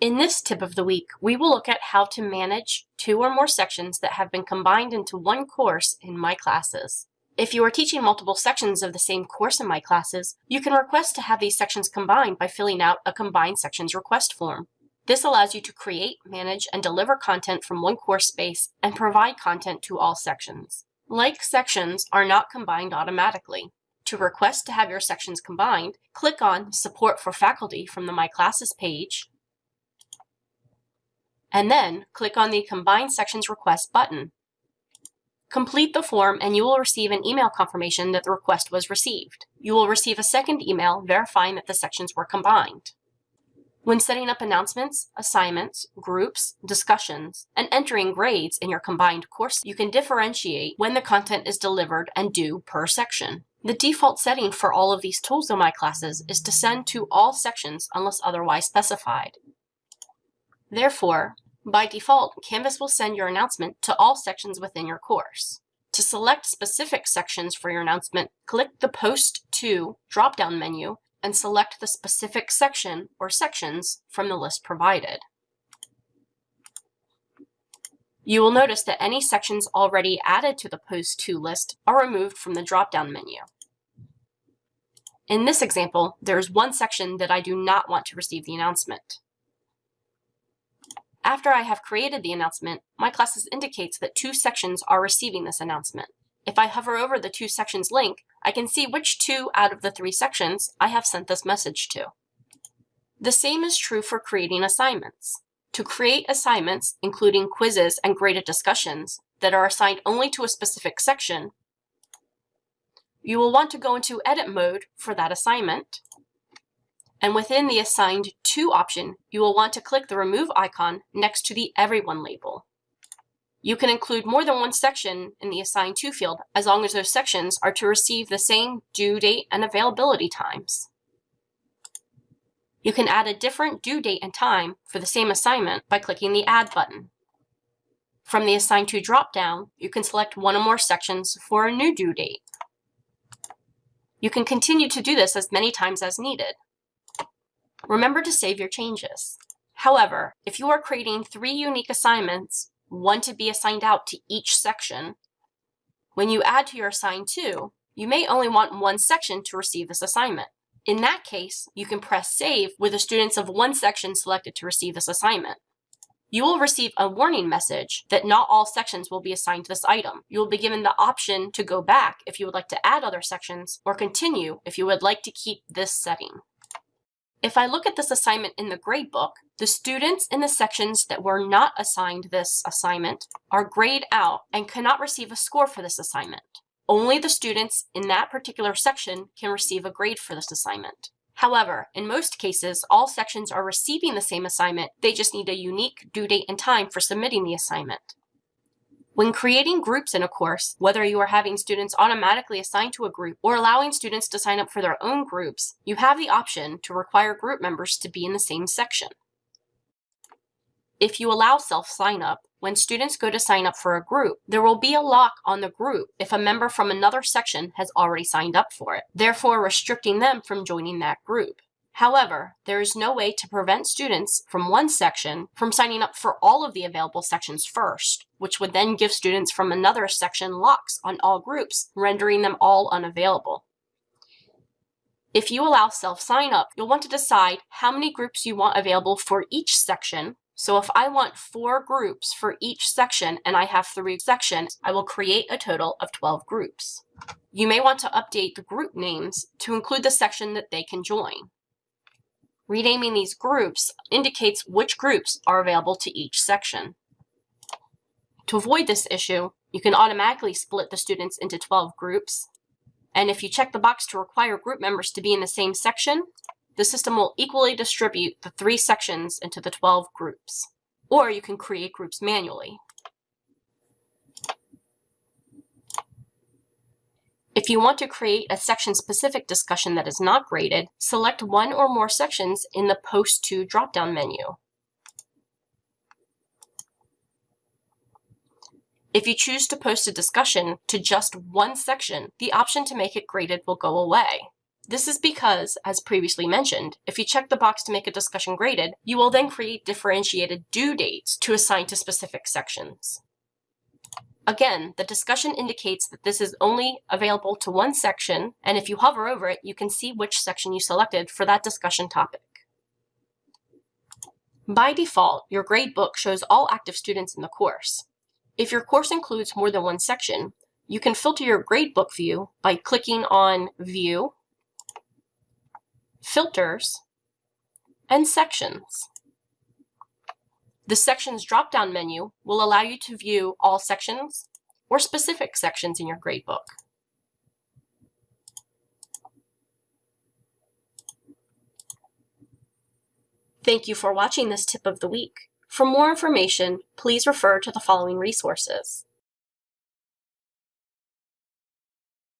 In this tip of the week, we will look at how to manage two or more sections that have been combined into one course in My Classes. If you are teaching multiple sections of the same course in My Classes, you can request to have these sections combined by filling out a Combine Sections request form. This allows you to create, manage, and deliver content from one course space and provide content to all sections. Like sections are not combined automatically. To request to have your sections combined, click on Support for Faculty from the My Classes page, and then click on the Combine Sections Request button. Complete the form and you will receive an email confirmation that the request was received. You will receive a second email verifying that the sections were combined. When setting up announcements, assignments, groups, discussions, and entering grades in your combined course, you can differentiate when the content is delivered and due per section. The default setting for all of these tools in my classes is to send to all sections unless otherwise specified. Therefore, by default, Canvas will send your announcement to all sections within your course. To select specific sections for your announcement, click the Post to drop-down menu and select the specific section or sections from the list provided. You will notice that any sections already added to the Post To list are removed from the drop-down menu. In this example, there is one section that I do not want to receive the announcement. After I have created the announcement, my classes indicates that two sections are receiving this announcement. If I hover over the two sections link, I can see which two out of the three sections I have sent this message to. The same is true for creating assignments. To create assignments, including quizzes and graded discussions, that are assigned only to a specific section, you will want to go into edit mode for that assignment. And within the assigned to option, you will want to click the remove icon next to the everyone label. You can include more than one section in the assigned to field as long as those sections are to receive the same due date and availability times. You can add a different due date and time for the same assignment by clicking the Add button. From the Assign To dropdown, you can select one or more sections for a new due date. You can continue to do this as many times as needed. Remember to save your changes. However, if you are creating three unique assignments, one to be assigned out to each section, when you add to your Assign To, you may only want one section to receive this assignment. In that case, you can press Save with the students of one section selected to receive this assignment. You will receive a warning message that not all sections will be assigned to this item. You will be given the option to go back if you would like to add other sections or continue if you would like to keep this setting. If I look at this assignment in the gradebook, the students in the sections that were not assigned this assignment are grayed out and cannot receive a score for this assignment. Only the students in that particular section can receive a grade for this assignment. However, in most cases, all sections are receiving the same assignment, they just need a unique due date and time for submitting the assignment. When creating groups in a course, whether you are having students automatically assigned to a group or allowing students to sign up for their own groups, you have the option to require group members to be in the same section. If you allow self-sign-up, when students go to sign up for a group, there will be a lock on the group if a member from another section has already signed up for it, therefore restricting them from joining that group. However, there is no way to prevent students from one section from signing up for all of the available sections first, which would then give students from another section locks on all groups, rendering them all unavailable. If you allow self-sign-up, you'll want to decide how many groups you want available for each section. So if I want four groups for each section and I have three sections, I will create a total of 12 groups. You may want to update the group names to include the section that they can join. Renaming these groups indicates which groups are available to each section. To avoid this issue, you can automatically split the students into 12 groups. And if you check the box to require group members to be in the same section, the system will equally distribute the three sections into the 12 groups. Or you can create groups manually. If you want to create a section-specific discussion that is not graded, select one or more sections in the Post To drop-down menu. If you choose to post a discussion to just one section, the option to make it graded will go away. This is because, as previously mentioned, if you check the box to make a discussion graded, you will then create differentiated due dates to assign to specific sections. Again, the discussion indicates that this is only available to one section, and if you hover over it, you can see which section you selected for that discussion topic. By default, your gradebook shows all active students in the course. If your course includes more than one section, you can filter your gradebook view by clicking on View, Filters, and Sections. The Sections drop-down menu will allow you to view all sections or specific sections in your gradebook. Thank you for watching this tip of the week. For more information, please refer to the following resources.